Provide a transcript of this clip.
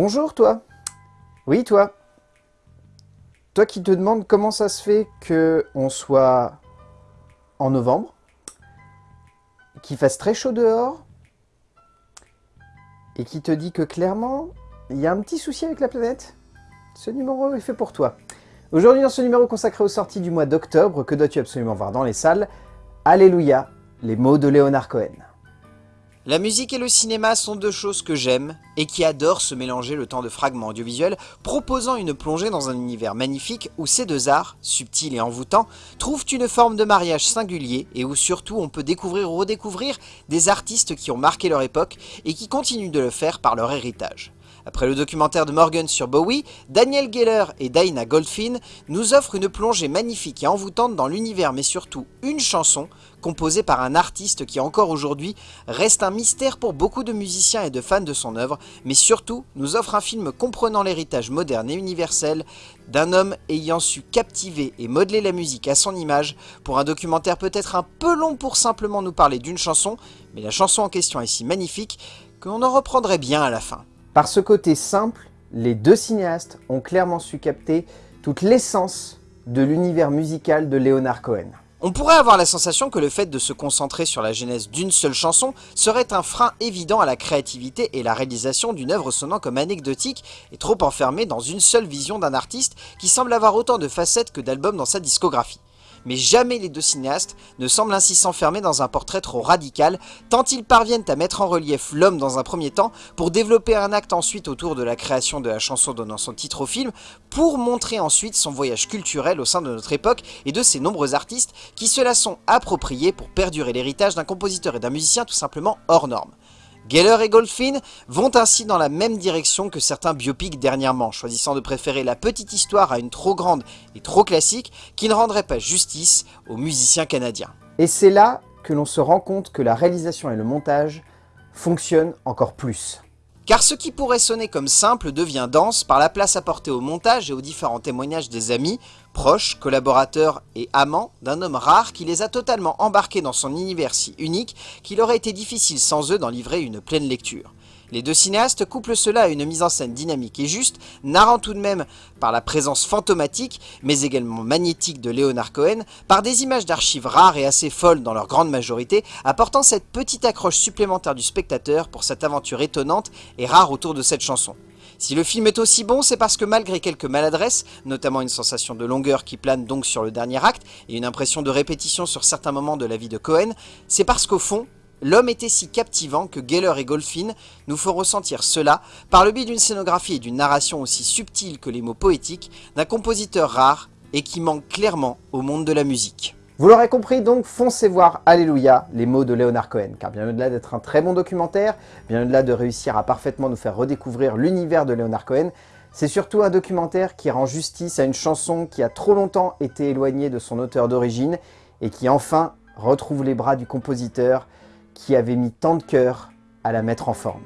Bonjour toi Oui toi Toi qui te demandes comment ça se fait qu'on soit en novembre, qu'il fasse très chaud dehors, et qui te dit que clairement, il y a un petit souci avec la planète Ce numéro est fait pour toi. Aujourd'hui, dans ce numéro consacré aux sorties du mois d'octobre, que dois-tu absolument voir dans les salles? Alléluia, les mots de Léonard Cohen. La musique et le cinéma sont deux choses que j'aime et qui adorent se mélanger le temps de fragments audiovisuels, proposant une plongée dans un univers magnifique où ces deux arts, subtils et envoûtants, trouvent une forme de mariage singulier et où surtout on peut découvrir ou redécouvrir des artistes qui ont marqué leur époque et qui continuent de le faire par leur héritage. Après le documentaire de Morgan sur Bowie, Daniel Geller et Dinah Goldfin nous offrent une plongée magnifique et envoûtante dans l'univers mais surtout une chanson composée par un artiste qui encore aujourd'hui reste un mystère pour beaucoup de musiciens et de fans de son œuvre, mais surtout nous offre un film comprenant l'héritage moderne et universel d'un homme ayant su captiver et modeler la musique à son image pour un documentaire peut-être un peu long pour simplement nous parler d'une chanson, mais la chanson en question est si magnifique qu'on en reprendrait bien à la fin. Par ce côté simple, les deux cinéastes ont clairement su capter toute l'essence de l'univers musical de Leonard Cohen. On pourrait avoir la sensation que le fait de se concentrer sur la genèse d'une seule chanson serait un frein évident à la créativité et la réalisation d'une œuvre sonnant comme anecdotique et trop enfermée dans une seule vision d'un artiste qui semble avoir autant de facettes que d'albums dans sa discographie mais jamais les deux cinéastes ne semblent ainsi s'enfermer dans un portrait trop radical, tant ils parviennent à mettre en relief l'homme dans un premier temps, pour développer un acte ensuite autour de la création de la chanson donnant son titre au film, pour montrer ensuite son voyage culturel au sein de notre époque et de ses nombreux artistes qui se la sont appropriés pour perdurer l'héritage d'un compositeur et d'un musicien tout simplement hors norme. Geller et Goldfin vont ainsi dans la même direction que certains biopics dernièrement, choisissant de préférer la petite histoire à une trop grande et trop classique qui ne rendrait pas justice aux musiciens canadiens. Et c'est là que l'on se rend compte que la réalisation et le montage fonctionnent encore plus. Car ce qui pourrait sonner comme simple devient dense par la place apportée au montage et aux différents témoignages des amis, proches, collaborateurs et amants d'un homme rare qui les a totalement embarqués dans son univers si unique qu'il aurait été difficile sans eux d'en livrer une pleine lecture. Les deux cinéastes couplent cela à une mise en scène dynamique et juste, narrant tout de même par la présence fantomatique, mais également magnétique de Leonard Cohen, par des images d'archives rares et assez folles dans leur grande majorité, apportant cette petite accroche supplémentaire du spectateur pour cette aventure étonnante et rare autour de cette chanson. Si le film est aussi bon, c'est parce que malgré quelques maladresses, notamment une sensation de longueur qui plane donc sur le dernier acte, et une impression de répétition sur certains moments de la vie de Cohen, c'est parce qu'au fond, L'homme était si captivant que Geller et Goldfin nous font ressentir cela par le biais d'une scénographie et d'une narration aussi subtile que les mots poétiques d'un compositeur rare et qui manque clairement au monde de la musique. Vous l'aurez compris donc, foncez voir Alléluia, les mots de Leonard Cohen, car bien au-delà d'être un très bon documentaire, bien au-delà de réussir à parfaitement nous faire redécouvrir l'univers de Leonard Cohen, c'est surtout un documentaire qui rend justice à une chanson qui a trop longtemps été éloignée de son auteur d'origine et qui enfin retrouve les bras du compositeur qui avait mis tant de cœur à la mettre en forme.